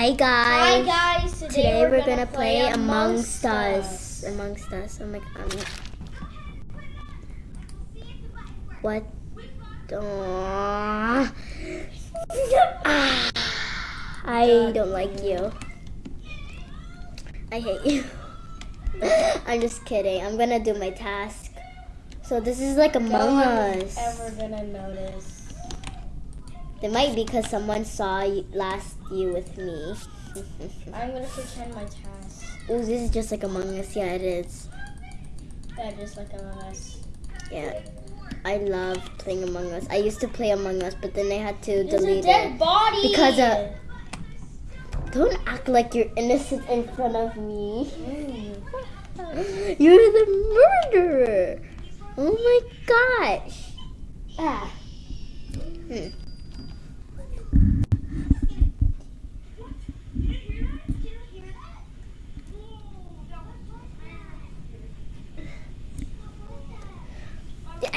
Hi guys. Hi guys. Today, Today we're, we're gonna, gonna play Amongst Amongst Us. Amongst Us. Oh my god. What? Ah. I don't like you. I hate you. I'm just kidding. I'm gonna do my task. So this is like No Among one's Us. ever gonna notice. It might be because someone saw you, last you with me. I'm gonna pretend my task. Oh, this is just like Among Us. Yeah, it is. Yeah, just like Among Us. Yeah. I love playing Among Us. I used to play Among Us, but then I had to There's a delete dead it. body. Because, uh, Don't act like you're innocent in front of me. Mm. You're the murderer. Oh my gosh. Ah. Hmm.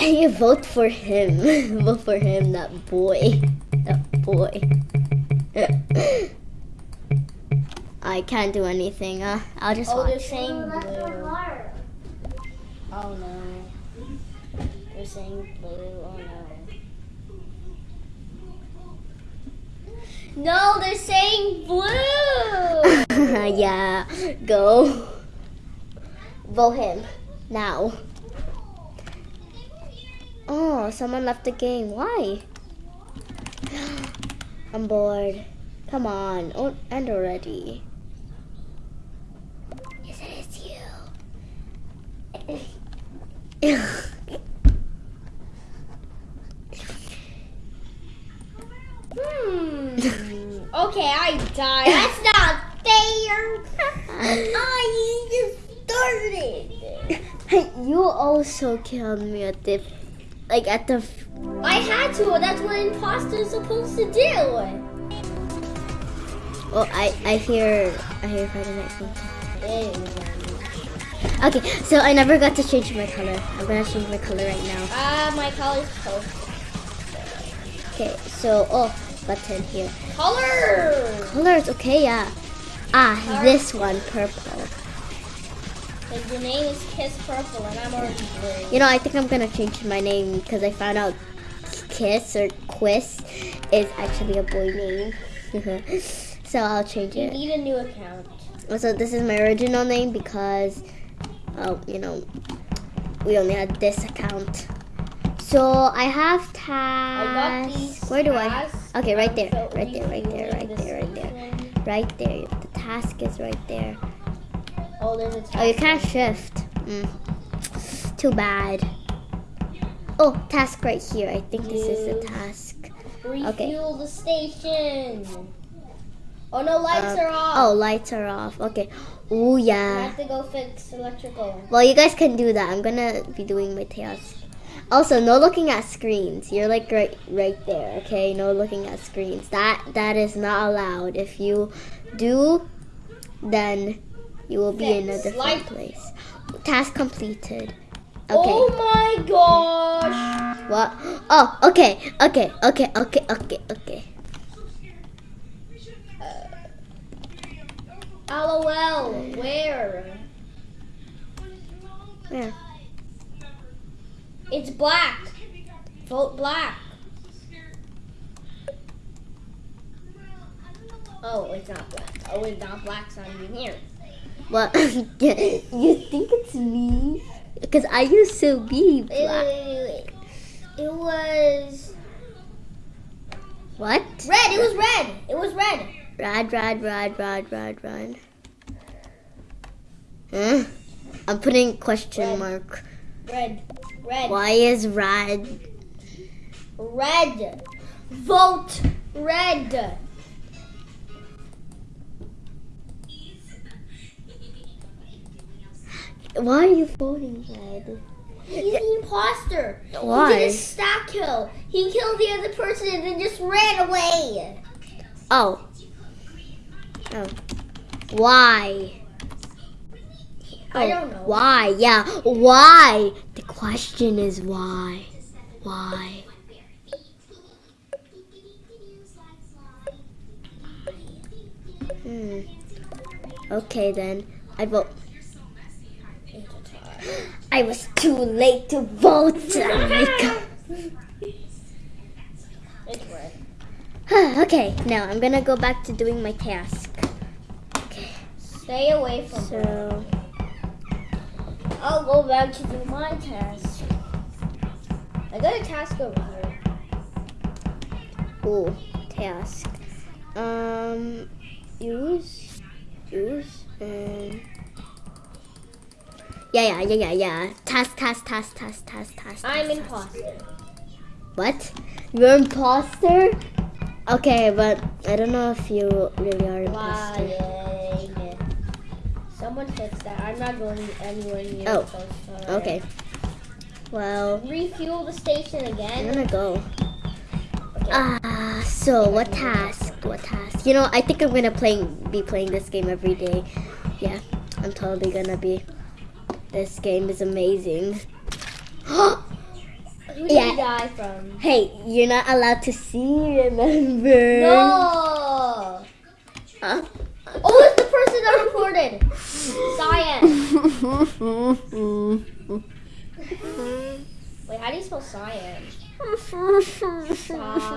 You vote for him. vote for him, that boy. That boy. I can't do anything. Uh, I'll just Oh, they're watch. saying blue. Oh no. They're saying blue. Oh no. No, they're saying blue. yeah, go. Vote him now. Oh, someone left the game. Why? I'm bored. Come on, oh, end already. Yes, it is you. Hmm. Okay, I died. That's not fair. I just started. You also killed me at the, like at the. I had to. That's what imposter is supposed to do. Oh, I I hear I hear Friday Night Funkin'. Okay, so I never got to change my color. I'm gonna change my color right now. Ah, my color's purple. Okay, so oh, button here. Color. Colors, okay, yeah. Ah, this one, purple. Like your name is Kiss Purple, and I'm already blue. You know, I think I'm gonna change my name because I found out Kiss or Quiz is actually a boy name. so I'll change it. You need a new account. So this is my original name because, oh, you know, we only had this account. So I have tasks. Where do I? Okay, right there, right there, right there, right there, right there, right there. The task is right there. Oh, there's a task. Oh, you can't shift. Mm. Too bad. Oh, task right here. I think this is the task. Refuel okay. the station. Oh no, lights Uh, are off. Oh, lights are off. Okay. Oh I yeah. have to go fix electrical. Well, you guys can do that. I'm gonna be doing my task. Also, no looking at screens. You're like right, right there. Okay, no looking at screens. That that is not allowed. If you do, then you will be in a different place. Task completed. Oh okay. Oh my gosh. What? Oh, okay, okay, okay, okay, okay, okay. Uh, LOL. Where? Where? It's black. Vote black. Oh, it's not black. Oh, it's not black, so I'm in here. What? you think it's me? Because I used to be black. wait, wait, wait. It was What? red. It was red. It was red. Red, red, red, red, red, red. Huh? I'm putting question Red. mark. Red. Red. Why is red? Red. Vote red. Why are you voting red? He's the imposter. Why? He did a stack kill. He killed the other person and then just ran away. Oh. Oh. Why? I Oh, don't know. Why? Yeah. Why? The question is why? Why? Hmm. Okay then. I vote. I was too late to vote. Oh my God. It's red. okay, now I'm gonna go back to doing my task. Okay, Stay away from so I'll go back to do my task. I got a task over here. ooh, task. Um, use, use, and yeah, yeah, yeah, yeah, yeah. Task, task, task, task, task, task. I'm task, imposter. What? You're imposter? Okay, but I don't know if you really are imposter. Someone fix that. I'm not going anywhere near Oh, the alright. Okay. Well, Refuel the station again. I'm gonna go. Okay. Ah, so what task? What task? You know, I think I'm gonna playing be playing this game every day. Yeah, I'm totally gonna be. This game is amazing. Who did yeah. you die from? hey, you're not allowed to see. Remember? No. Huh? Oh, it's the person that reported. Cyan. Wait, how do you spell cyan? Cyan.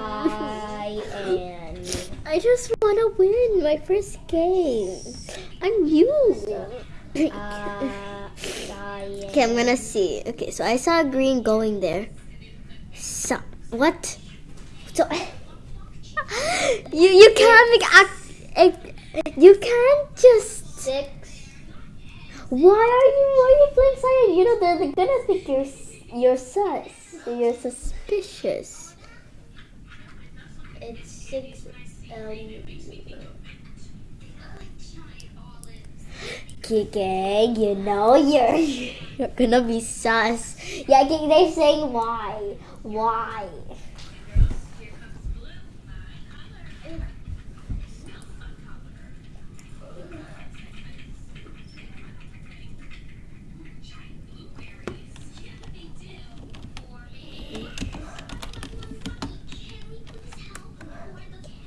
I just wanna win my first game. I'm you. Uh. Okay, I'm gonna see. Okay, so I saw green going there. So what? So you you can't make act. You can't just. Six. Why are you why are you playing silent? You know they're, they're gonna think you're you're sus. You're suspicious. It's six. Um, Kike, you know you're you're gonna be sus. Yeah, they- they're saying why, why.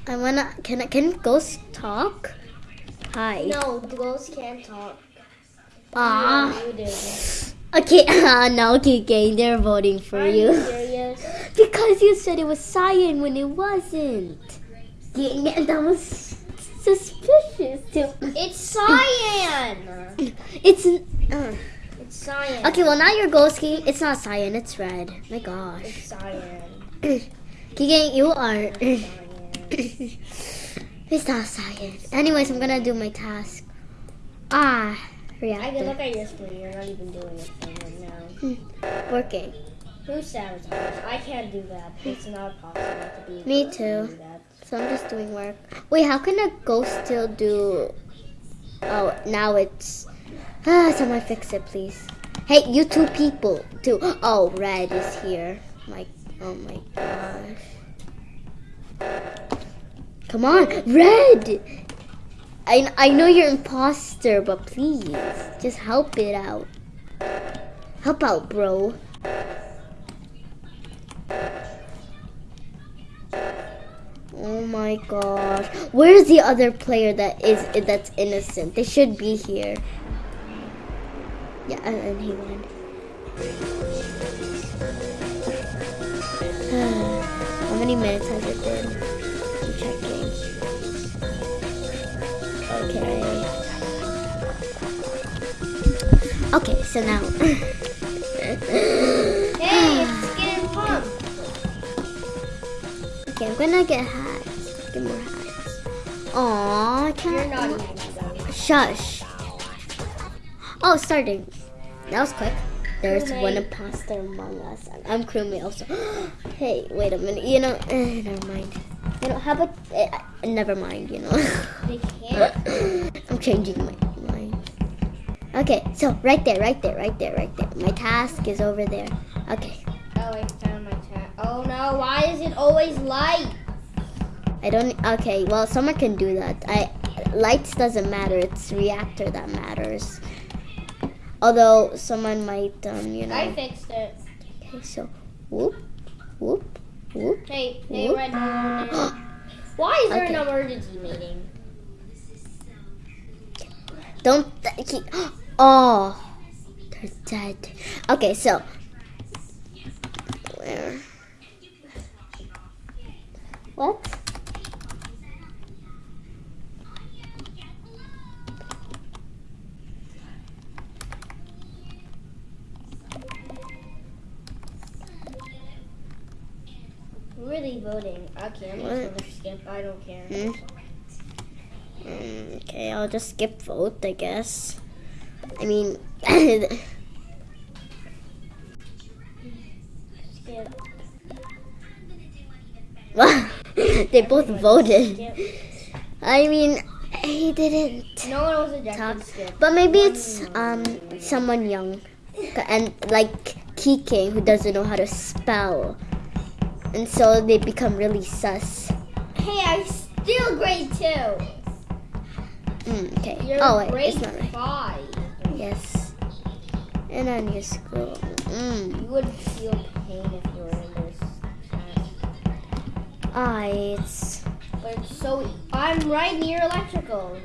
I wanna. Can I? Can ghosts talk? Hi. no, ghosts can't talk. Ah. Okay. Uh, no, Kike, they're voting for Are you. you? Because you said it was cyan when it wasn't. Yeah, that was suspicious too. It's cyan. It's uh, It's cyan. okay. Well, now you're ghosty. It's not cyan. It's red. My gosh. It's cyan. Kike, you are. It's not science. Anyways, I'm gonna do my task. Ah, I can look at your screen. You're not even doing anything right now. Hmm. working. Who sabotage? I can't do that. It's not possible to be. Me to too. that. So I'm just doing work. Wait, how can a ghost still do? Oh, now it's. Ah, someone fix it, please. Hey, you two people, too. Oh, red is here. My, oh my gosh. Come on, red. I I know you're imposter, but please, just help it out. Help out, bro. Oh my gosh. Where's the other player that is that's innocent? They should be here. Yeah, and, he won. How many minutes has it been? Okay. Okay, so now. Hey, it's getting pumped. okay, I'm gonna get hats. Get more hats. Aw, I can't. You're not even. Shush. Oh, starting. That was quick. There's one Crewmate. imposter among us. I'm- I'm crewmate also. hey, wait a minute. You know, eh, never mind. You know, how about eh, uh, never mind. You know, They can't. I'm changing my mind. Okay, so right there, right there, right there, right there. My task is over there. Okay, Oh, I found my chat. Oh no, why is it always light? I don't. Okay, well, someone can do that. I lights doesn't matter. It's reactor that matters. Although someone might, um, you know. I fixed it. Okay, so whoop, whoop. Hey, hey, Whoop. Moon. Why is there Okay. an emergency meeting? Don't. Keep, oh, they're dead. Okay, so where? What? Really Okay, I'm What? skip. I don't care. Hmm? Mm, okay, I'll just skip vote, I guess. I mean, Skip. they both voted. Skip. I mean, he didn't. No one was ejected. But maybe it's um someone young, and like Kike who doesn't know how to spell, and so they become really sus. Hey, I'm still grade two. Mm, okay. You're oh wait, grade it's not right. five. Yes. And then you scroll. Mm. You would feel pain if you were in this class. Ah, it's But it's so I'm right near electrical.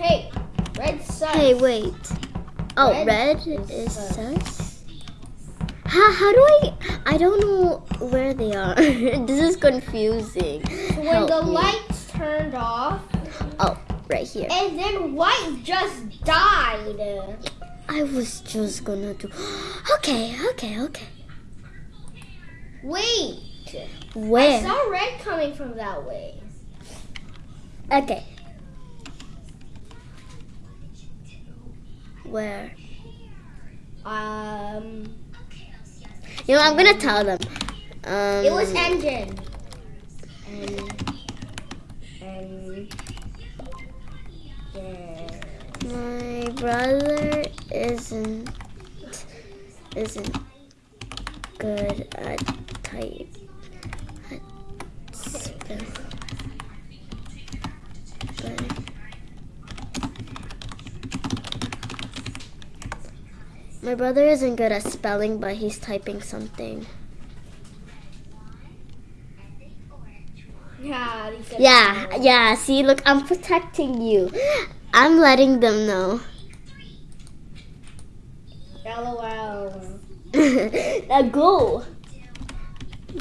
Hey, red sun. Hey, wait. Oh, Red red, is is sus. sus. How, how do I? I don't know where they are. this is confusing. When Help the me. lights turned off, Oh, right here. and then white just died. I was just gonna do. Okay, okay, okay. Wait. Where? I saw red coming from that way. Okay. Where? Um, You know, I'm gonna tell them. Um, it was engine. And and yeah. My brother isn't isn't good at type at. But my brother isn't good at spelling, but he's typing something. Yeah, Yeah, yeah. See, look, I'm protecting you. I'm letting them know. LOL. now go.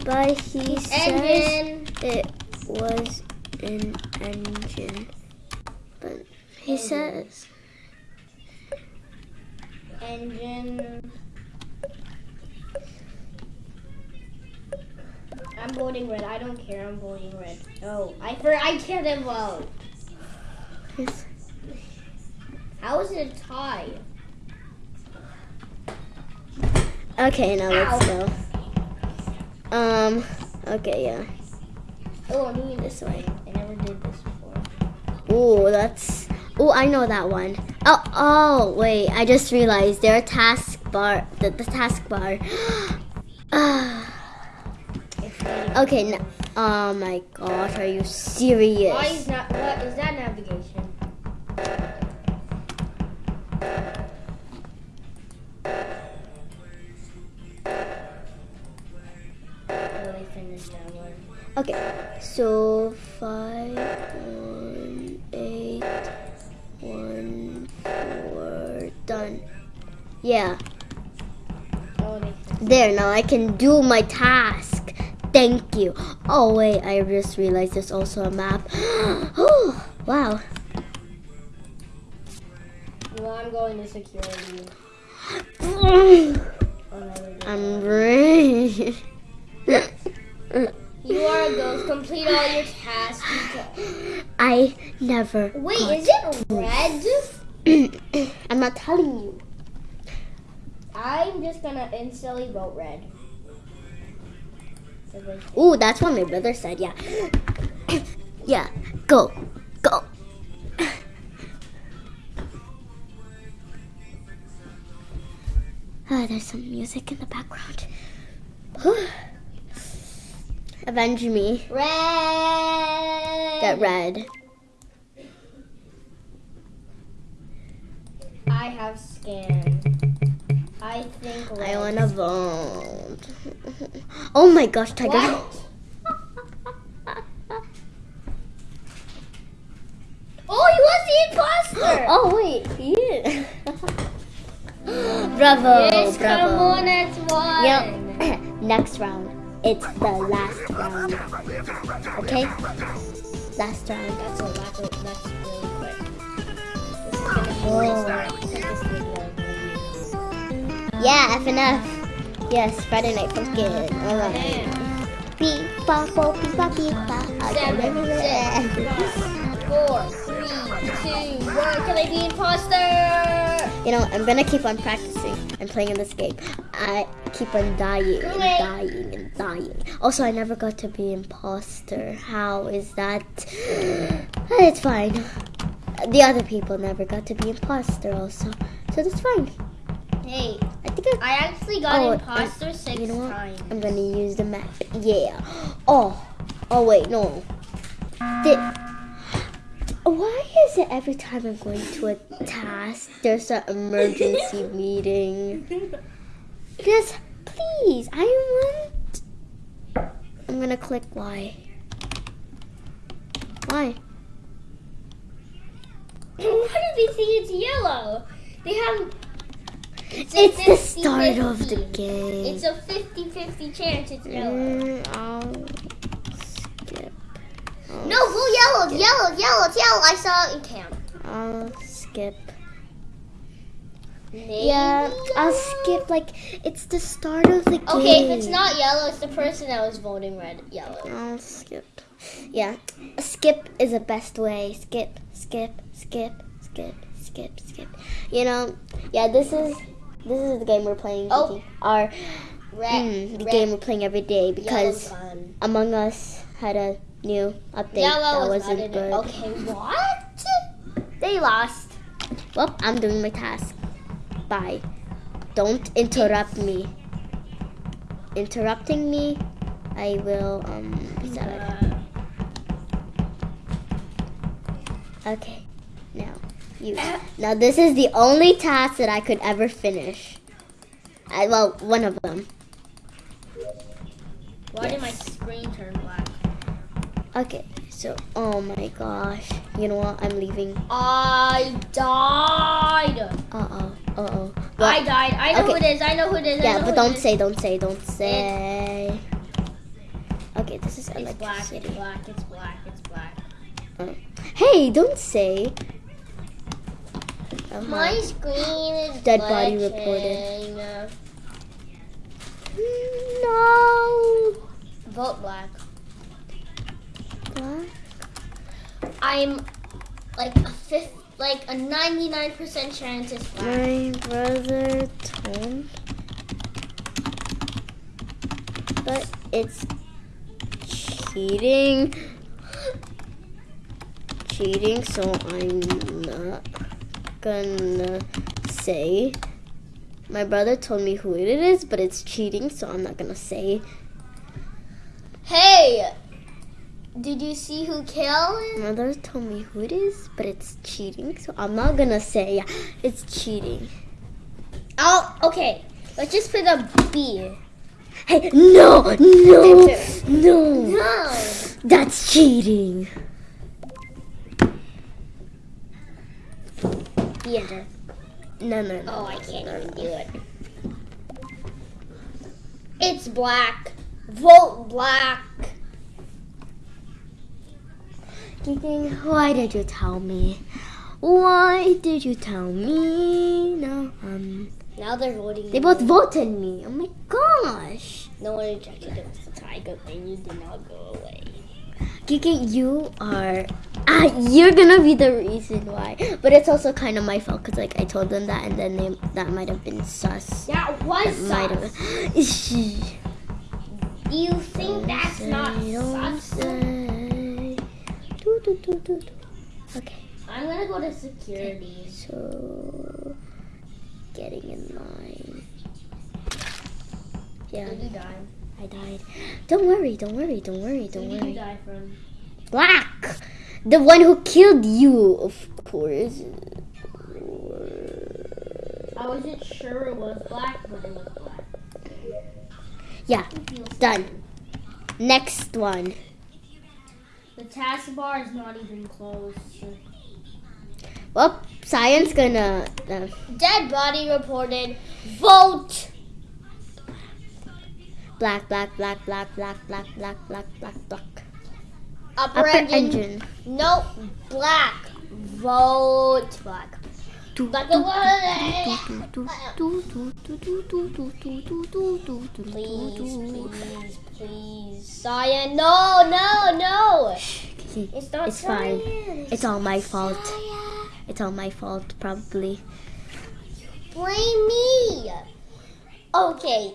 But he says Engine. it was an engine. But he Engine. says Engine. I'm voting red. I don't care. I'm voting red. Oh, I for I can't vote. How is it a tie? Okay, now let's go. Um. Okay, yeah. Oh, I'm doing This way. I never did this before. Oh, that's. Oh, I know that one. Oh, oh, wait. I just realized their task bar. The, the task bar. Ah. Okay. N- oh my gosh, are you serious? Why is not? What is that navigation? Really finished that one. Okay, so there, now I can do my task. Thank you. Oh, wait, I just realized there's also a map. oh, wow. Well, I'm going to security. I'm no, we're doing ready. You are a ghost. Complete all your tasks. I never. Wait, is it red? I'm not telling you. I'm just gonna instantly vote red. Ooh, that's what my brother said. Yeah. yeah. Go. Go. Ah, there's some music in the background. Avenge me. Red. Get red. I have scanned. I think red. I wanna vote. Oh my gosh, Tiger. Oh, he was the imposter. Oh wait, he is. bravo, yes, bravo. come on, that's one. Yep. Next round. It's the last round. Okay? Last round. That's a lot. Of, that's really quick. This is gonna be Whoa. Yeah, FNF. Yes, Friday Night Funkin'. Alright. Man. Beep, bop, bop, beep, bop, beep, bop. Seven, six, four, three, two, one. Can I be imposter? You know, I'm gonna keep on practicing and playing in this game. I keep on dying and dying and dying. Also, I never got to be imposter. How is that? It's fine. The other people never got to be imposter also. So that's fine. Hey, I think I, I actually got Oh, imposter six you know times. I'm gonna use the map. Yeah. Oh. Oh wait, no. Did, why is it every time I'm going to a task, there's an emergency meeting? Just please, I want. I'm gonna click Y. Why? Why do they think it's yellow? They have. It's, It's the start 50-50. of the game. It's a 50-50 chance it's yellow. Mm, I'll skip. I'll No, go yellow, skip. yellow, yellow, it's yellow. I saw it in camp. I'll skip. Maybe Yeah, I'll skip. Like it's the start of the game. Okay, if it's not yellow, it's the person that was voting red, yellow. I'll skip. Yeah, skip is the best way. Skip, skip, skip, skip, skip, skip. You know, yeah. This is this is the game we're playing. Oh. Our Red, mm, the red, game we're playing every day because. Among Us had a new update Yellow that wasn't good. Okay, what? They lost. Well, I'm doing my task. Bye. Don't interrupt me. Interrupting me, I will um be sad. Okay. Now, you. Now this is the only task that I could ever finish. I, well, one of them. Why did my screen turn black? Okay. So, oh my gosh. You know what? I'm leaving. I died. Uh oh. Uh oh. I died. I know who Okay. it is. I know who it is. Yeah, but who don't say, don't say, don't say. Okay, this is It's black. It's black. It's black. It's black. Hey, don't say. Uh-huh. My screen is Dead body reported. glitching. No. Vote black. What? I'm like a fifth, like a 99% chance it's black. My brother told, but it's cheating. Cheating, so I'm not gonna say. My brother told me who it is, but it's cheating, so I'm not gonna say. Hey, did you see who killed? My brother told me who it is, but it's cheating, so I'm not gonna say Yeah, it's cheating. Oh, okay. Let's just put a B. Hey, no, no, no, No. that's cheating. B enter. No, no, no. Oh, I can't even do it. It's black. Vote black. Thinking, why did you tell me? Why did you tell me? No, um, Now they're voting. they both voted me. Oh my gosh. No one rejected it was a. Good thing you did not go away. Kiki, you are. Ah, you're gonna be the reason why. But it's also kind of my fault because, like, I told them that, and then they, that might have been sus. That was Might have. sus. Do you think that's not Say, don't sus? say. Do, do, do, do, do. Okay, I'm gonna go to security. so getting in line. Yeah, Did you die? I died. Don't worry, don't worry, don't worry, don't Who did you worry. die from? Black! The one who killed you, of course. I wasn't sure it was black, but it was black. Yeah, done. Next one. The taskbar is not even closed. Well, science gonna. Uh, Dead body reported. Vote. black, black, black, black, black, black, black, black, black, black. Upper, Upper engine. engine. No, black. Vote black. Black and white. Please, please, please. Cyan. No, no, no. It's not It's fine. It's all my fault. It's all my fault, probably. Blame me. Okay.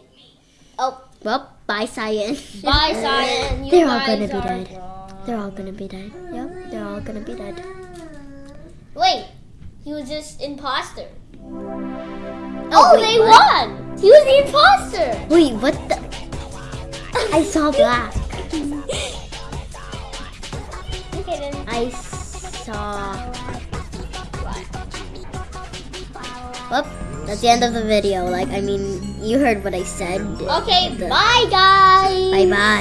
Oh, Well, bye, Cyan. bye, Cyan. You They're all gonna be dead. wrong. They're all gonna be dead. Yep, they're all gonna be dead. Wait, he was just imposter. Oh, Oh, wait, they what? won. He was the imposter. Wait, what the? I saw black. Okay then. I saw. Well, that's the end of the video. Like, I mean, you heard what I said. Okay, The- bye guys. Bye bye.